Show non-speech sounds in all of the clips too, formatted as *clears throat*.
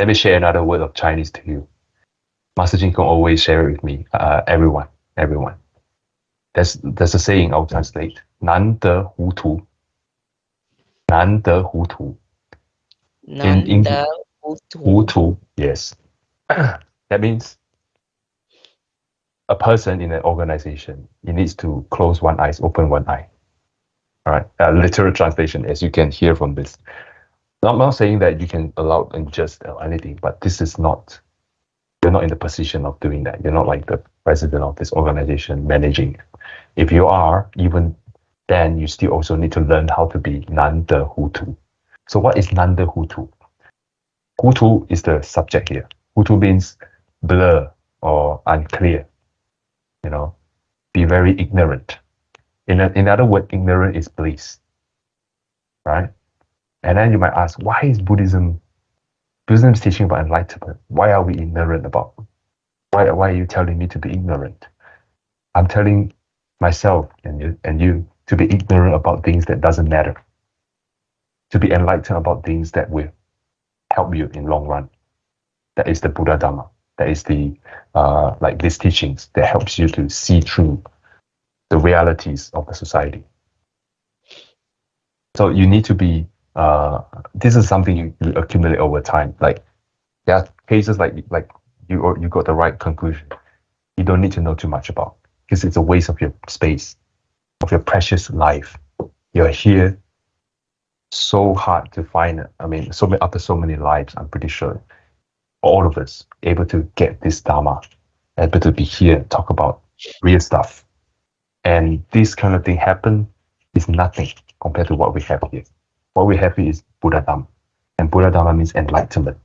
Let me share another word of Chinese to you. Master Jin can always share it with me. Uh, everyone, everyone. There's there's a saying I'll translate. 难得糊涂.难得糊涂. In English, 糊涂. Yes. *clears throat* that means a person in an organization, he needs to close one eye, open one eye. All right, a literal translation, as you can hear from this. I'm not saying that you can allow and just anything, but this is not, you're not in the position of doing that. You're not like the president of this organization managing. If you are, even then you still also need to learn how to be nan de hutu. So what is nan de hutu? Hutu is the subject here. Hutu means blur or unclear. You know, be very ignorant. In, a, in other words, ignorant is bliss. Right? And then you might ask, why is Buddhism Buddhism is teaching about enlightenment? Why are we ignorant about why why are you telling me to be ignorant? I'm telling myself and you and you to be ignorant about things that doesn't matter. To be enlightened about things that will help you in long run. That is the Buddha Dharma. That is the uh, like these teachings that helps you to see through the realities of the society. So you need to be. Uh, this is something you, you accumulate over time. Like there are cases like like you or you got the right conclusion. You don't need to know too much about because it's a waste of your space, of your precious life. You're here so hard to find. I mean, so many after so many lives, I'm pretty sure all of us able to get this dharma, able to be here, and talk about real stuff, and this kind of thing happen is nothing compared to what we have here. What we have is Buddha Dharma, and Buddha Dharma means enlightenment.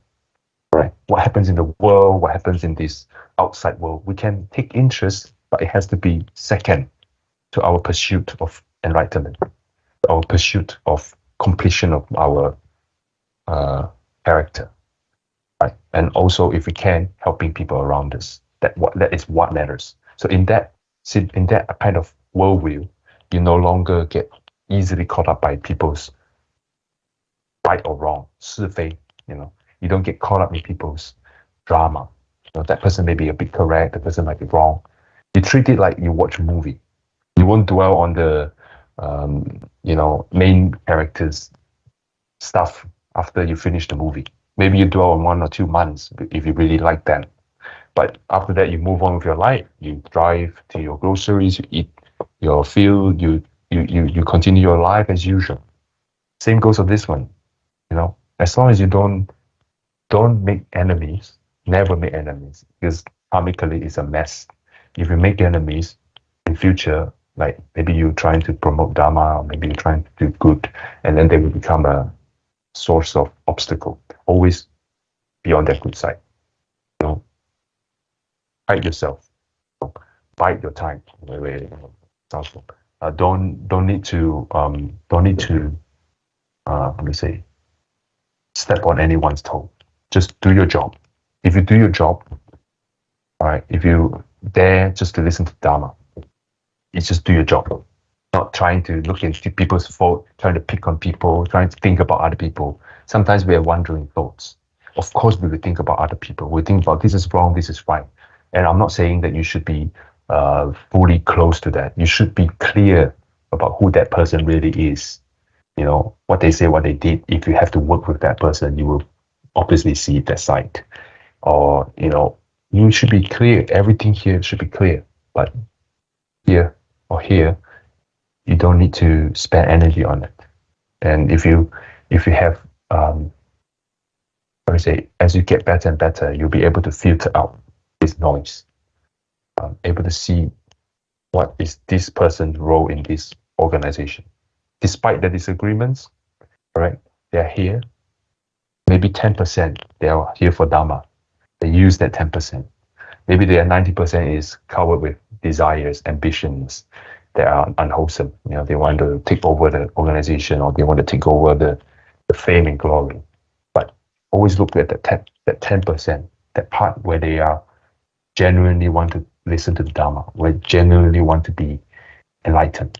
Right? What happens in the world? What happens in this outside world? We can take interest, but it has to be second to our pursuit of enlightenment, our pursuit of completion of our uh, character, right? And also, if we can, helping people around us. That what that is what matters. So in that in that kind of worldview, you no longer get easily caught up by people's right or wrong, 是非, you know. You don't get caught up in people's drama. You know, that person may be a bit correct, the person might be wrong. You treat it like you watch a movie. You won't dwell on the um, you know, main characters stuff after you finish the movie. Maybe you dwell on one or two months if you really like them. But after that, you move on with your life. You drive to your groceries, you eat your field, you you you you continue your life as usual. Same goes for this one. You know, as long as you don't don't make enemies, never make enemies, because karmically it's a mess. If you make enemies in future, like maybe you're trying to promote dharma, or maybe you're trying to do good, and then they will become a source of obstacle. Always be on that good side. You know, hide yourself, Bite your time. Wait, wait, wait. Uh, don't don't need to um, don't need to uh, let me say step on anyone's toe. Just do your job. If you do your job, all right. If you dare just to listen to Dharma, it's just do your job. Not trying to look into people's fault, trying to pick on people, trying to think about other people. Sometimes we are wandering thoughts. Of course, we will think about other people. We think about this is wrong, this is right. And I'm not saying that you should be uh, fully close to that. You should be clear about who that person really is. You know, what they say, what they did. If you have to work with that person, you will obviously see that side. Or, you know, you should be clear. Everything here should be clear. But here or here, you don't need to spend energy on it. And if you if you have um, I say, as you get better and better, you'll be able to filter out this noise, um, able to see what is this person's role in this organization. Despite the disagreements, right? They're here. Maybe 10% they are here for Dharma. They use that 10%. Maybe the 90% is covered with desires, ambitions that are unwholesome. You know, they want to take over the organization or they want to take over the, the fame and glory. But always look at that 10, that 10%, that part where they are genuinely want to listen to the Dharma, where genuinely want to be enlightened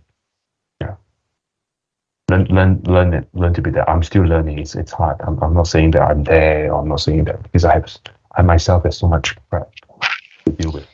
learn learn learn it learn to be there. I'm still learning. It's, it's hard. I'm, I'm not saying that i'm there or i'm not saying that because i have i myself have so much crap to deal with.